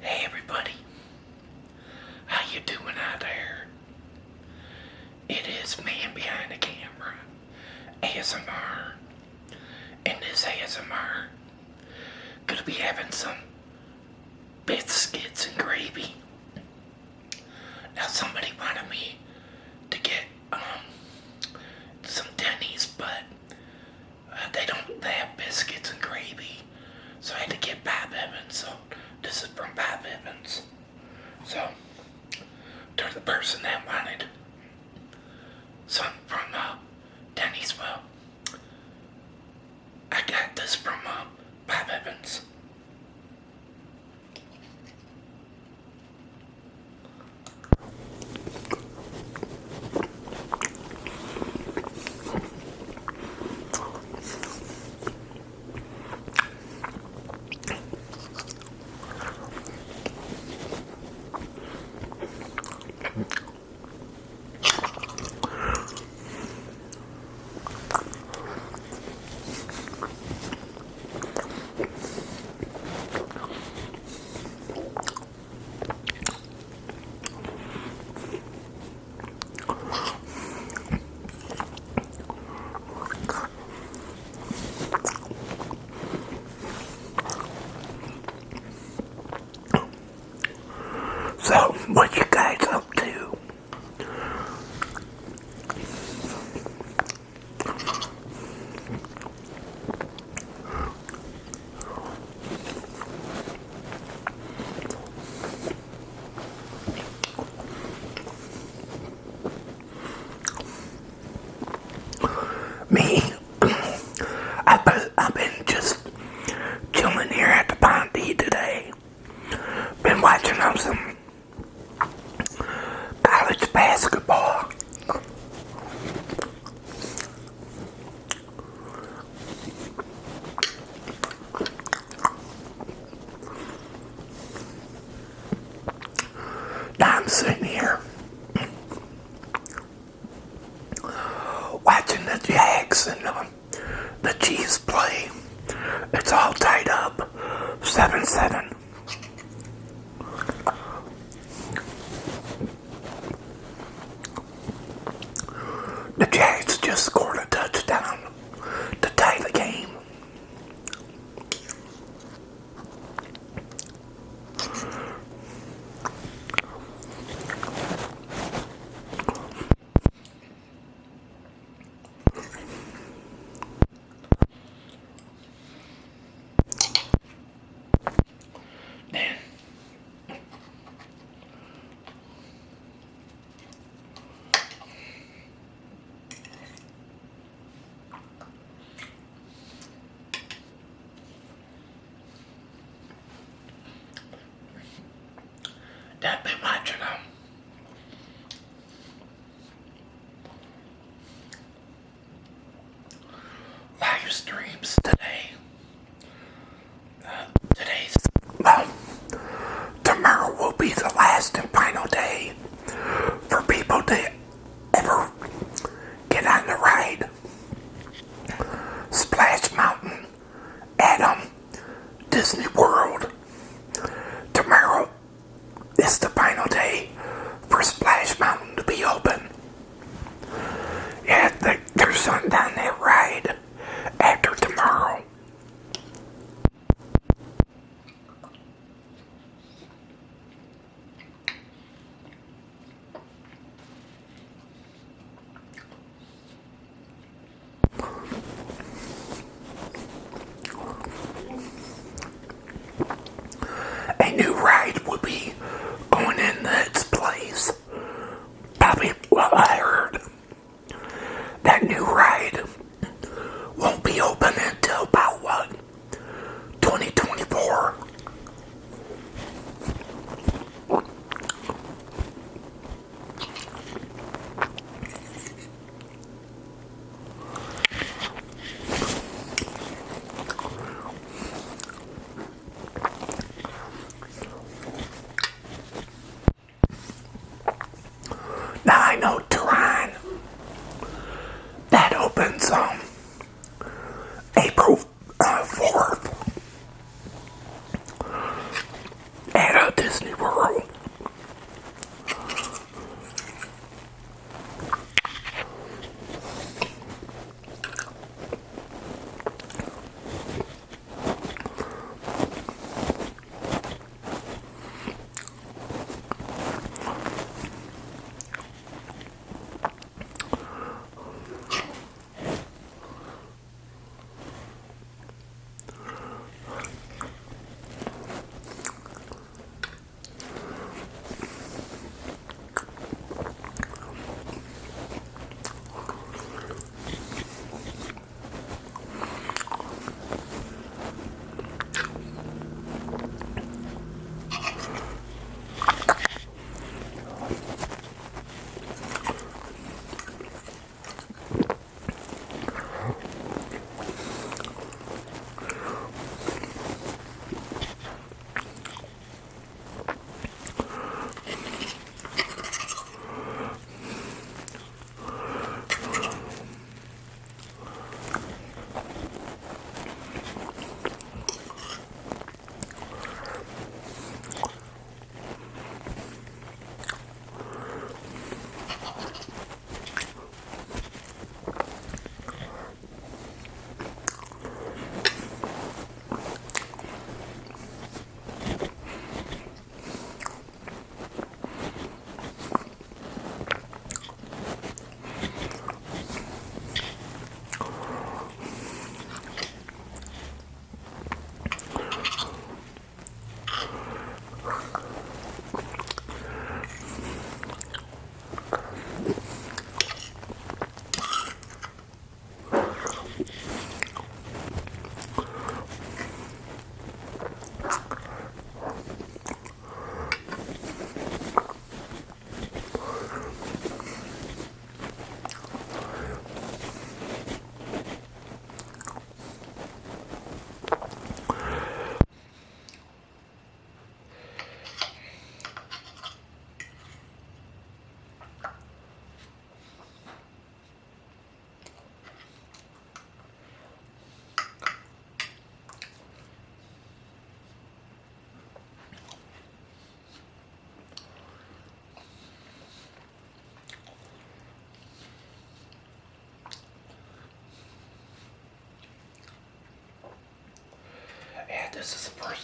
Hey everybody, how you doing out there? It is man behind the camera, ASMR. and this ASMR, gonna be having some biscuits and gravy. Now somebody wanted me to get um some Denny's, but uh, they don't have biscuits and gravy. So I had to that they want. son down there, right?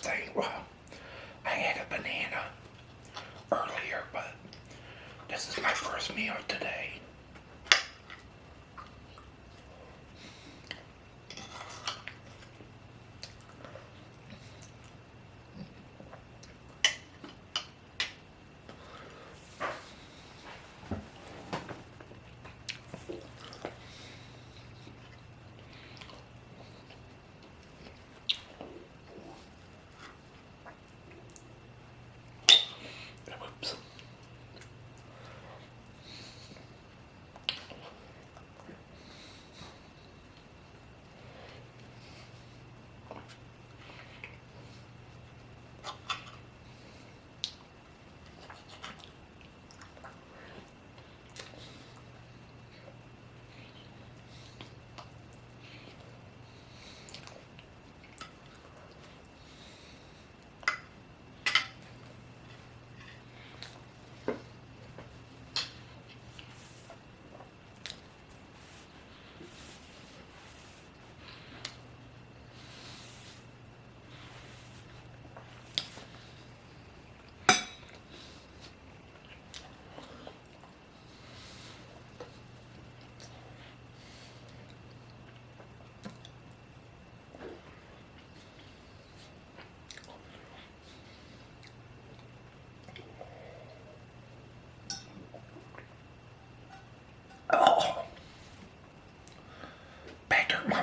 Thing. Well, I had a banana earlier, but this is my first meal today.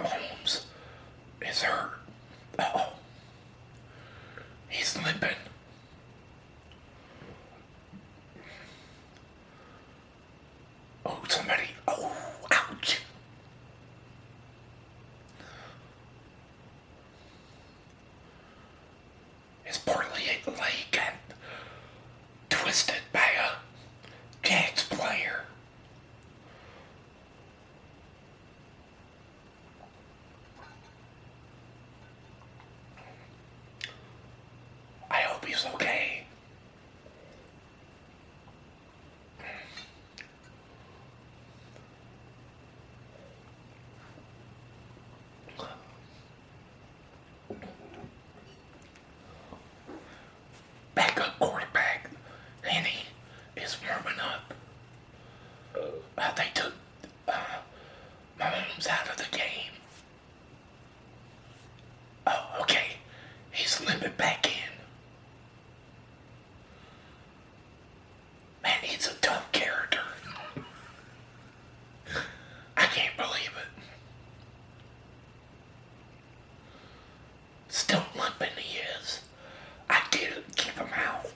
Mahomes is hurt. Oh. He's limping. Oh, somebody. Oh, ouch. His poor leg got twisted by a Jags player. I hope he's okay. Backup quarterback, Henne, is warming up. Uh, they took uh, Mahomes out of the game. Oh, okay. He's limping back in. Man, he's a tough character. I can't believe it. Still limping he is. I get it. Keep him out.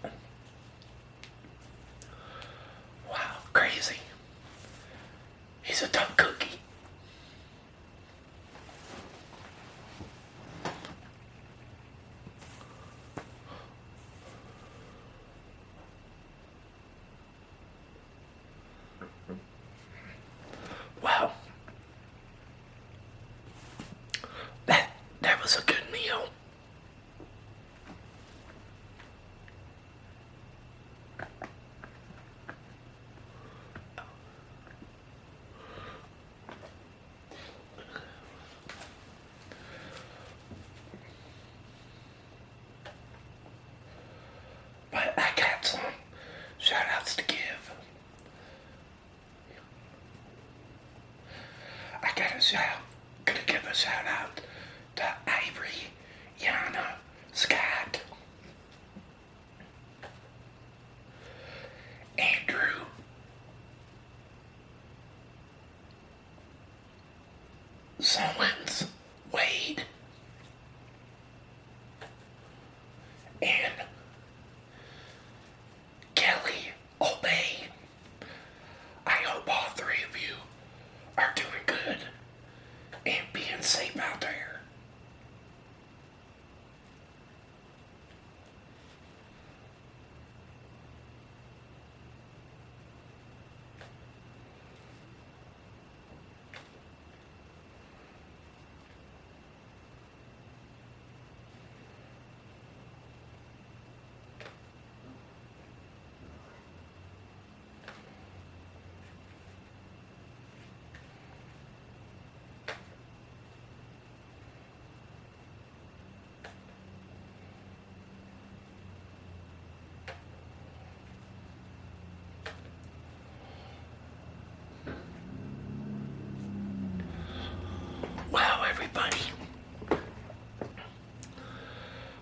Wow, crazy. He's a tough cookie. Wow. That that was a good meal. But I got some shout outs to give. I got a shout, gonna give a shout out to Ivory, Yana, Scott, Andrew, Solins, Wade, and Kelly Obey. I hope all three of you are doing good and being safe out there.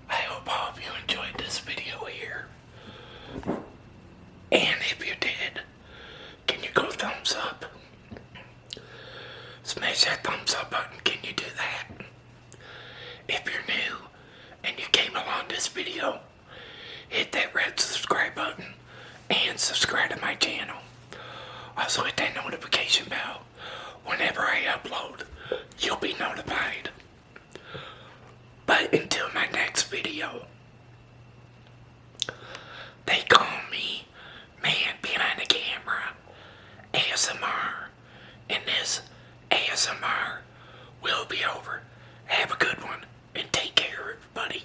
I hope all of you enjoyed this video here. And if you did, can you go thumbs up? Smash that thumbs up button. Can you do that? If you're new and you came along this video, hit that red subscribe button and subscribe to my channel. Also hit that notification bell. Whenever I upload, you'll be notified. But until my next video, they call me Man Behind the Camera ASMR, and this ASMR will be over. Have a good one, and take care, everybody.